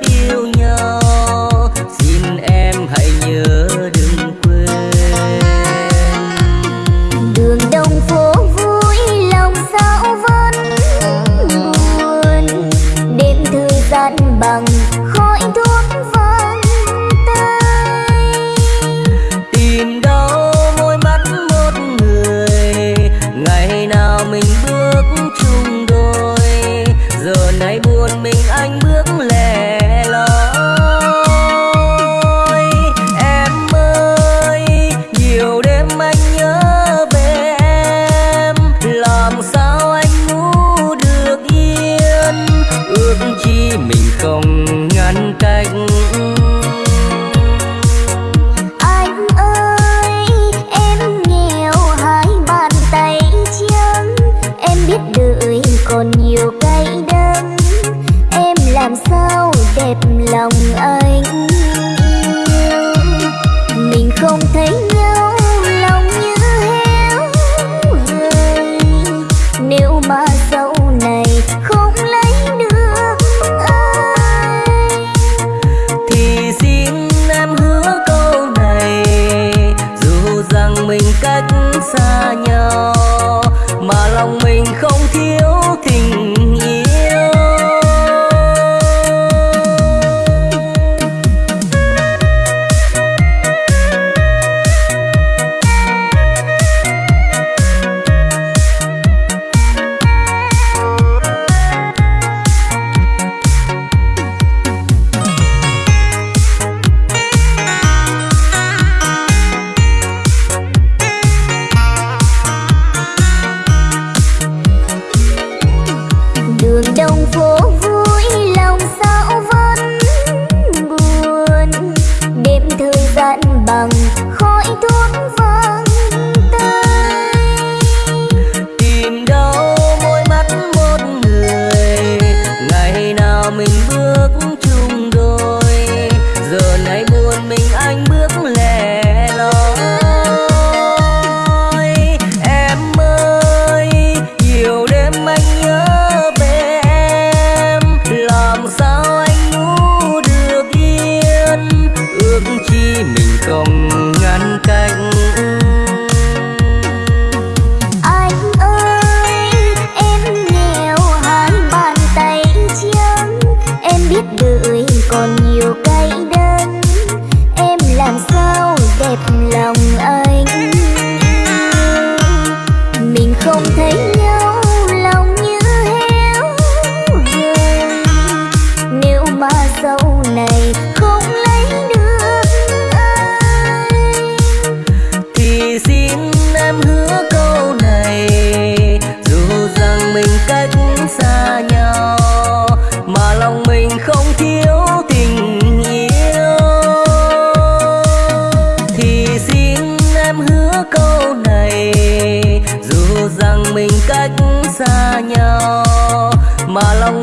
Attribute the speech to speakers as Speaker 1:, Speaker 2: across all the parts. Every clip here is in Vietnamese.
Speaker 1: yêu nhau. Cách xa nhau mà lòng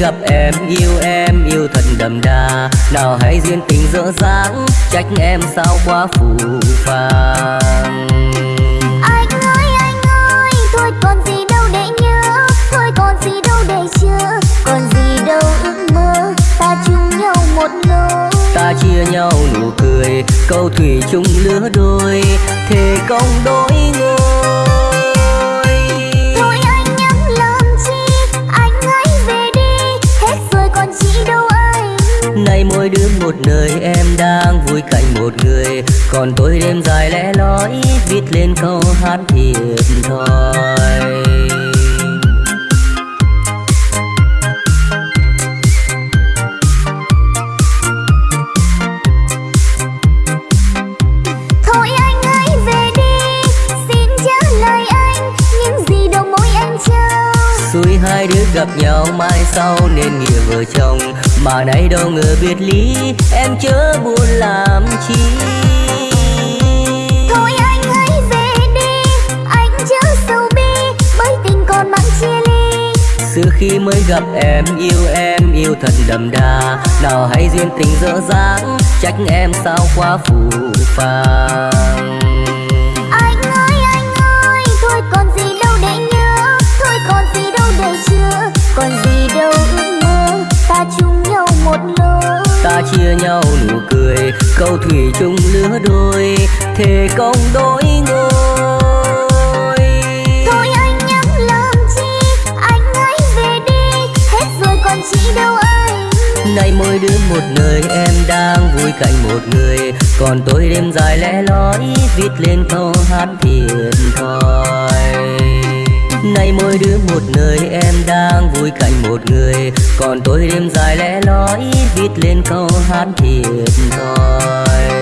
Speaker 1: gặp em yêu em yêu thật đậm đà. Nào hãy duyên tình dở dáng Trách em sao quá phù phàng.
Speaker 2: Anh ơi anh ơi Thôi còn gì đâu để nhớ. Thôi còn gì đâu để chờ Còn gì đâu ước mơ Ta chung nhau một lối.
Speaker 1: Ta chia nhau nụ cười Câu thủy chung lứa đôi. Thề công đôi ngôi Mỗi đứa một nơi em đang vui cạnh một người. Còn tôi đêm dài lẽ lói Viết lên câu hát thiệt thòi
Speaker 2: Thôi anh hãy về đi. Xin trả lời anh. Những gì đâu môi anh trao.
Speaker 1: Xuôi hai đứa gặp nhau mai sau nên nghĩa vợ chồng Mà nay đâu ngờ biệt ly em chớ buồn làm chi.
Speaker 2: Thôi anh hãy về đi Anh chớ sầu bi Bởi tình còn mang chia ly.
Speaker 1: Xưa khi mới gặp em yêu em yêu thật đậm đà. Nào hãy duyên tình dở dáng Trách em sao quá phù phàng chia nhau nụ cười Câu thủy chung lứa đôi Thề công đôi ngôi.
Speaker 2: Thôi anh nhắc làm chi Anh hãy về đi Hết rồi còn chị đâu anh.
Speaker 1: Nay mỗi đứa một nơi em đang vui cạnh một người. Còn tôi đêm dài lẽ lói Viết lên câu hát thiệt thòi Nay nay mỗi đứa một nơi em đang vui cạnh một người. Còn tôi đêm dài lẽ lói viết lên câu hát thiệt thòi.